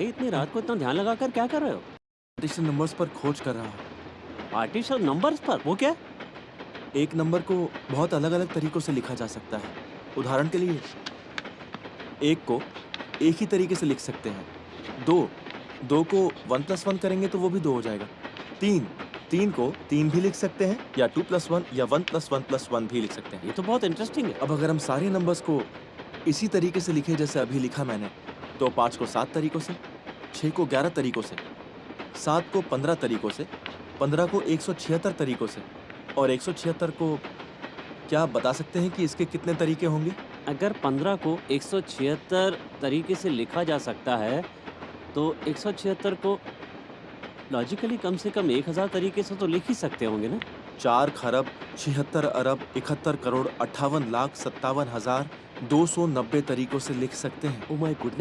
इतनी रात को इतना ध्यान लगाकर क्या कर रहे हो? पार्टीशन नंबर्स पर खोज कर रहा हूँ। पार्टीशन नंबर्स पर? वो क्या? एक नंबर को बहुत अलग अलग तरीकों से लिखा जा सकता है। उदाहरण के लिए एक को एक ही तरीके से लिख सकते हैं। दो दो को वन प्लस वन करेंगे तो वो भी दो हो जाएगा। तीन तीन को तीन भी लिख सकते हैं या टू प्लस वन या one plus one plus one भी लिख सकते हैं। ये तो बहुत इंटरेस्टिंग है। अब अगर हम सारे नंबर्स को इसी तरीके से लिखे जैसे अभी लिखा मैंने तो पाँच को सात तरीकों से छः को ग्यारह तरीकों से सात को पंद्रह तरीकों से पंद्रह को एक सौ छिहत्तर तरीकों से। और एक सौ छिहत्तर को क्या आप बता सकते हैं कि इसके कितने तरीके होंगे? अगर पंद्रह को एक सौ छिहत्तर तरीके से लिखा जा सकता है तो एक सौ छिहत्तर को लॉजिकली कम से कम एक हज़ार तरीके से तो लिख ही सकते होंगे ना। चार खरब छिहत्तर अरब इकहत्तर करोड़ अट्ठावन लाख सत्तावन हज़ार दो सौ नब्बे तरीकों से लिख सकते हैं। Oh my goodness